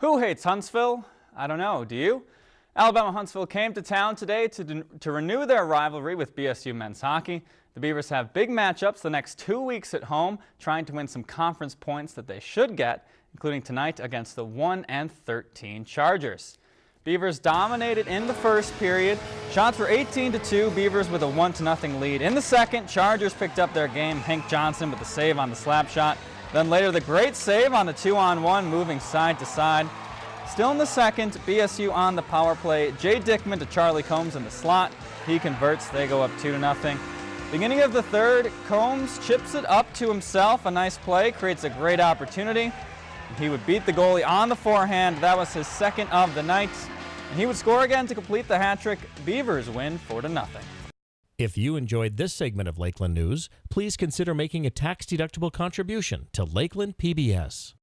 Who hates Huntsville? I don't know, do you? Alabama Huntsville came to town today to, to renew their rivalry with BSU men's hockey. The Beavers have big matchups the next two weeks at home, trying to win some conference points that they should get, including tonight against the 1 and 13 Chargers. Beavers dominated in the first period. Shots were 18 to 2, Beavers with a 1 to nothing lead. In the second, Chargers picked up their game. Hank Johnson with the save on the slap shot. Then later the great save on the two-on-one, moving side to side. Still in the second, BSU on the power play. Jay Dickman to Charlie Combs in the slot. He converts, they go up 2 to nothing. Beginning of the third, Combs chips it up to himself. A nice play, creates a great opportunity. He would beat the goalie on the forehand. That was his second of the night. And he would score again to complete the hat trick. Beavers win 4 to nothing. If you enjoyed this segment of Lakeland News, please consider making a tax-deductible contribution to Lakeland PBS.